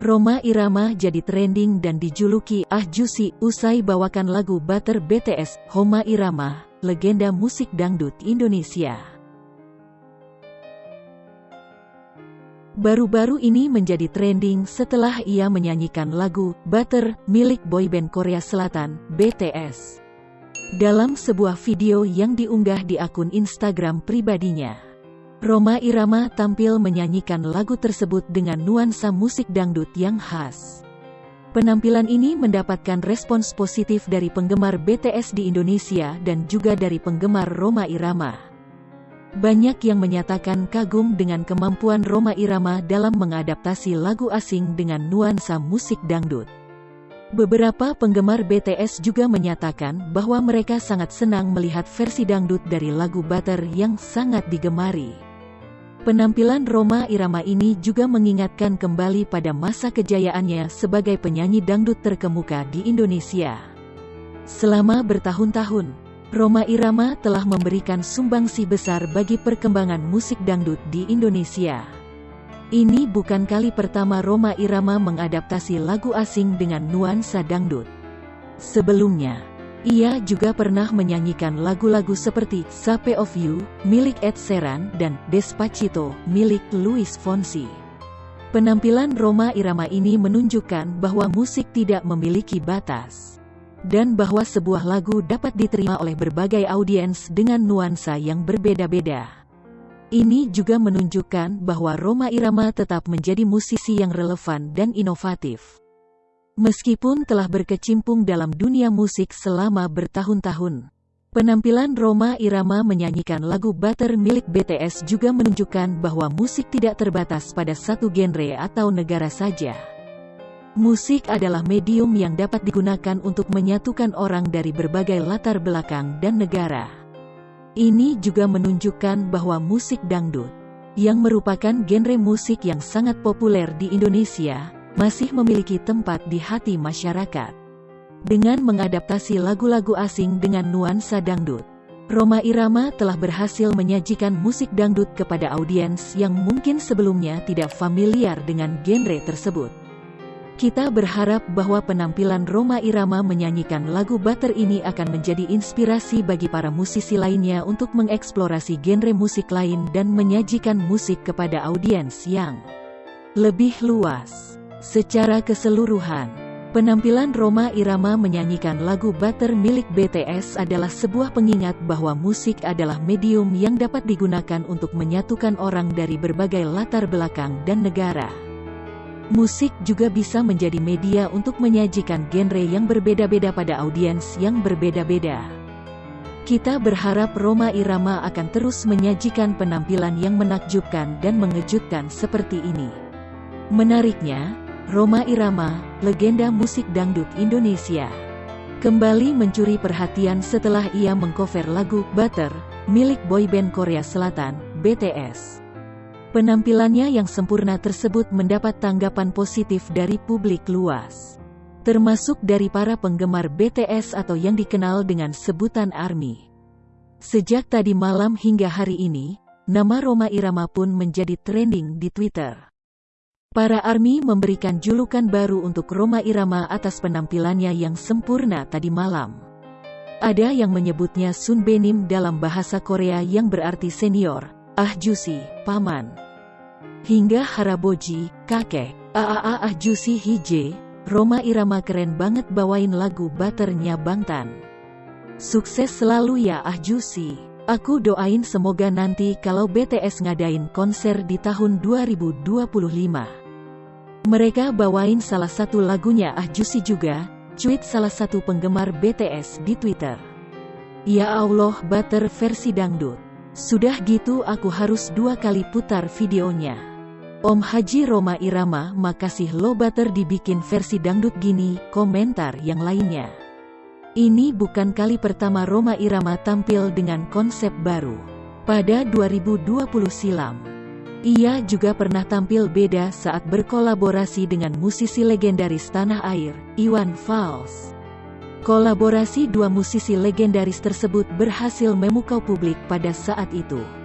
Roma Irama jadi trending dan dijuluki Ah Jusi usai bawakan lagu Butter BTS, Homa Irama, legenda musik dangdut Indonesia. Baru-baru ini menjadi trending setelah ia menyanyikan lagu Butter milik boyband Korea Selatan, BTS. Dalam sebuah video yang diunggah di akun Instagram pribadinya. Roma Irama tampil menyanyikan lagu tersebut dengan nuansa musik dangdut yang khas. Penampilan ini mendapatkan respons positif dari penggemar BTS di Indonesia dan juga dari penggemar Roma Irama. Banyak yang menyatakan kagum dengan kemampuan Roma Irama dalam mengadaptasi lagu asing dengan nuansa musik dangdut. Beberapa penggemar BTS juga menyatakan bahwa mereka sangat senang melihat versi dangdut dari lagu Butter yang sangat digemari. Penampilan Roma Irama ini juga mengingatkan kembali pada masa kejayaannya sebagai penyanyi dangdut terkemuka di Indonesia. Selama bertahun-tahun, Roma Irama telah memberikan sumbangsi besar bagi perkembangan musik dangdut di Indonesia. Ini bukan kali pertama Roma Irama mengadaptasi lagu asing dengan nuansa dangdut. Sebelumnya, ia juga pernah menyanyikan lagu-lagu seperti Sape of You, milik Ed Sheeran, dan Despacito, milik Luis Fonsi. Penampilan Roma Irama ini menunjukkan bahwa musik tidak memiliki batas. Dan bahwa sebuah lagu dapat diterima oleh berbagai audiens dengan nuansa yang berbeda-beda. Ini juga menunjukkan bahwa Roma Irama tetap menjadi musisi yang relevan dan inovatif. Meskipun telah berkecimpung dalam dunia musik selama bertahun-tahun, penampilan Roma Irama menyanyikan lagu Butter milik BTS juga menunjukkan bahwa musik tidak terbatas pada satu genre atau negara saja. Musik adalah medium yang dapat digunakan untuk menyatukan orang dari berbagai latar belakang dan negara. Ini juga menunjukkan bahwa musik dangdut, yang merupakan genre musik yang sangat populer di Indonesia, masih memiliki tempat di hati masyarakat. Dengan mengadaptasi lagu-lagu asing dengan nuansa dangdut, Roma Irama telah berhasil menyajikan musik dangdut kepada audiens yang mungkin sebelumnya tidak familiar dengan genre tersebut. Kita berharap bahwa penampilan Roma Irama menyanyikan lagu Butter ini akan menjadi inspirasi bagi para musisi lainnya untuk mengeksplorasi genre musik lain dan menyajikan musik kepada audiens yang lebih luas. Secara keseluruhan, penampilan Roma Irama menyanyikan lagu Butter milik BTS adalah sebuah pengingat bahwa musik adalah medium yang dapat digunakan untuk menyatukan orang dari berbagai latar belakang dan negara. Musik juga bisa menjadi media untuk menyajikan genre yang berbeda-beda pada audiens yang berbeda-beda. Kita berharap Roma Irama akan terus menyajikan penampilan yang menakjubkan dan mengejutkan seperti ini. Menariknya, Roma Irama, legenda musik dangdut Indonesia. Kembali mencuri perhatian setelah ia mengcover lagu Butter, milik boyband Korea Selatan, BTS. Penampilannya yang sempurna tersebut mendapat tanggapan positif dari publik luas. Termasuk dari para penggemar BTS atau yang dikenal dengan sebutan ARMY. Sejak tadi malam hingga hari ini, nama Roma Irama pun menjadi trending di Twitter. Para ARMY memberikan julukan baru untuk Roma Irama atas penampilannya yang sempurna tadi malam. Ada yang menyebutnya Sun Benim dalam bahasa Korea yang berarti senior, Ah Jusi, paman. Hingga Haraboji, kakek, Aaa Ah Jusi Hije, Roma Irama keren banget bawain lagu Butternya Bangtan. Sukses selalu ya Ah Jusi. Aku doain semoga nanti kalau BTS ngadain konser di tahun 2025. Mereka bawain salah satu lagunya Ah Juicy juga, cuit salah satu penggemar BTS di Twitter. Ya Allah butter versi dangdut. Sudah gitu aku harus dua kali putar videonya. Om Haji Roma Irama makasih lo butter dibikin versi dangdut gini, komentar yang lainnya. Ini bukan kali pertama Roma Irama tampil dengan konsep baru. Pada 2020 silam. Ia juga pernah tampil beda saat berkolaborasi dengan musisi legendaris tanah air, Iwan Fals. Kolaborasi dua musisi legendaris tersebut berhasil memukau publik pada saat itu.